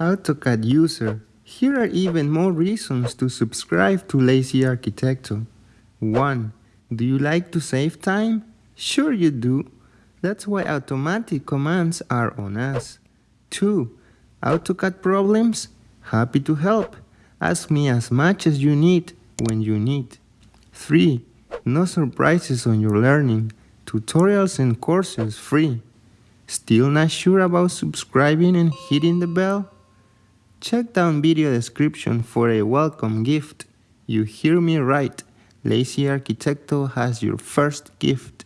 AutoCAD user, here are even more reasons to subscribe to Lazy Arquitecto. 1. Do you like to save time? Sure you do. That's why automatic commands are on us. 2. AutoCAD problems? Happy to help. Ask me as much as you need when you need. 3. No surprises on your learning. Tutorials and courses free. Still not sure about subscribing and hitting the bell? Check down video description for a welcome gift. You hear me right. Lazy Arquitecto has your first gift.